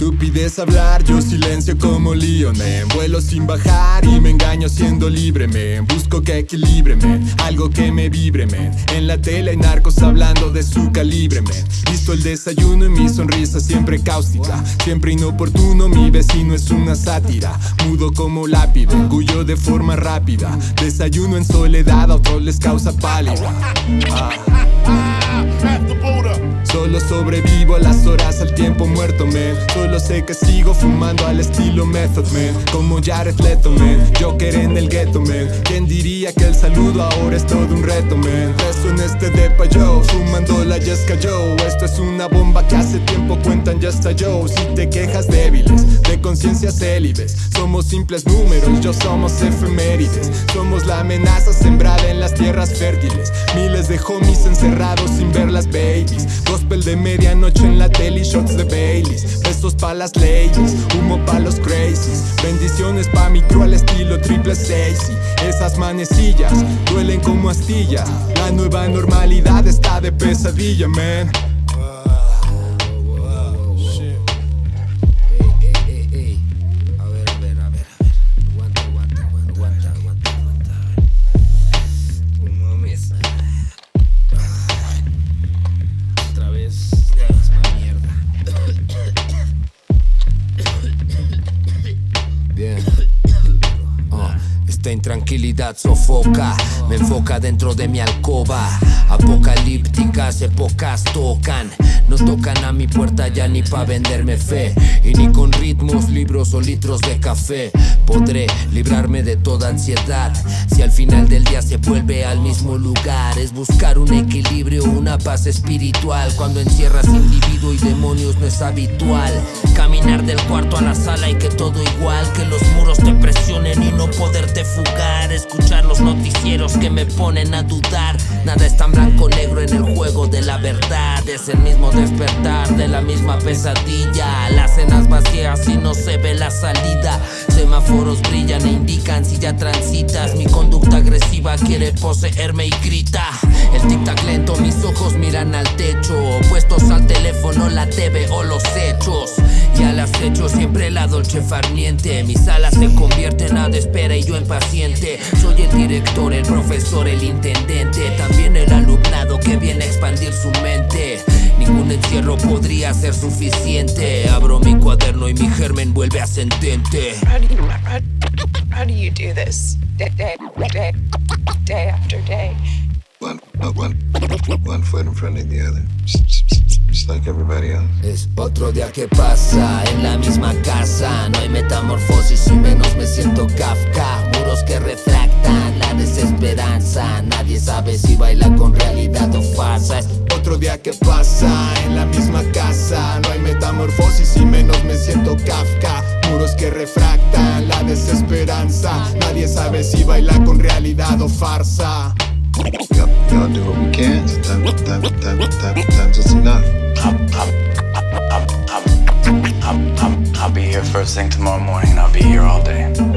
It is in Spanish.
Estupidez hablar, yo silencio como Leon, man. Vuelo sin bajar y me engaño siendo libre, man. Busco que equilibre, man. Algo que me vibre, man. En la tele hay narcos hablando de su calibre, man. Visto el desayuno y mi sonrisa siempre cáustica. Siempre inoportuno, mi vecino es una sátira. Mudo como lápiz, orgullo de forma rápida. Desayuno en soledad, a otros les causa pálida. Ah. Solo sobrevivo a las horas al tiempo muerto, man Solo sé que sigo fumando al estilo Method, man Como Jared Leto, man Joker en el ghetto, man ¿Quién diría que el saludo ahora es todo un reto, man? Rezo en este depa yo, fumando la Jessica Joe. Esto es una bomba que hace tiempo cuentan ya yo Si te quejas débiles, de conciencias célibes. Somos simples números, yo somos efemérides. Somos la amenaza sembrada en las tierras fértiles. Miles de homies encerrados sin ver las babies. Gospel de medianoche en la tele shots de Baileys. Besos pa' las ladies, humo pa' los crazies. Bendiciones pa' mi crew al estilo triple seis Esas manecillas duelen como astillas. La nueva normalidad está de pesadilla, man Esta intranquilidad sofoca, me enfoca dentro de mi alcoba. Apocalípticas épocas tocan, no tocan a mi puerta ya ni pa' venderme fe. Y ni con ritmos, libros o litros de café podré librarme de toda ansiedad. Si al final del día se vuelve al mismo lugar, es buscar un equilibrio, una paz espiritual. Cuando encierras individuo y demonios no es habitual. Caminar del cuarto a la sala y que todo igual, que los muros te presionen y no poderte fugar. Escuchar los noticieros que me ponen a dudar. Nada es tan blanco negro en el juego de la verdad. Es el mismo despertar de la misma pesadilla. Las cenas vacías y no se ve la salida. Semáforos brillan e indican si ya transitas. Mi conducta agresiva quiere poseerme y grita. El tic-tac lento, mis ojos miran al techo. Opuestos al teléfono, la TV o los hechos. Y al acecho siempre la dolce farniente. Mis alas se convierten a de espera y yo impaciente. Soy el director, el profesor, el intendente. También el alumnado que viene a expandir su mente. Ningún encierro podría ser suficiente. Abro mi cuaderno y mi germen vuelve ascendente. How do you how, how do you do this day day day, day after day? One, one, one foot in front of the other, like everybody else. Es otro día que pasa en la misma casa. No hay metamorfosis y menos me siento Kafka. Muros que refractan la desesperanza. Nadie sabe si baila con realidad o farsa. Otro día que pasa en la misma casa. No hay metamorfosis y menos me siento Kafka. Muros que refractan la desesperanza. Nadie sabe si baila con realidad o farsa. I'll be here first thing tomorrow morning. And I'll be here all day.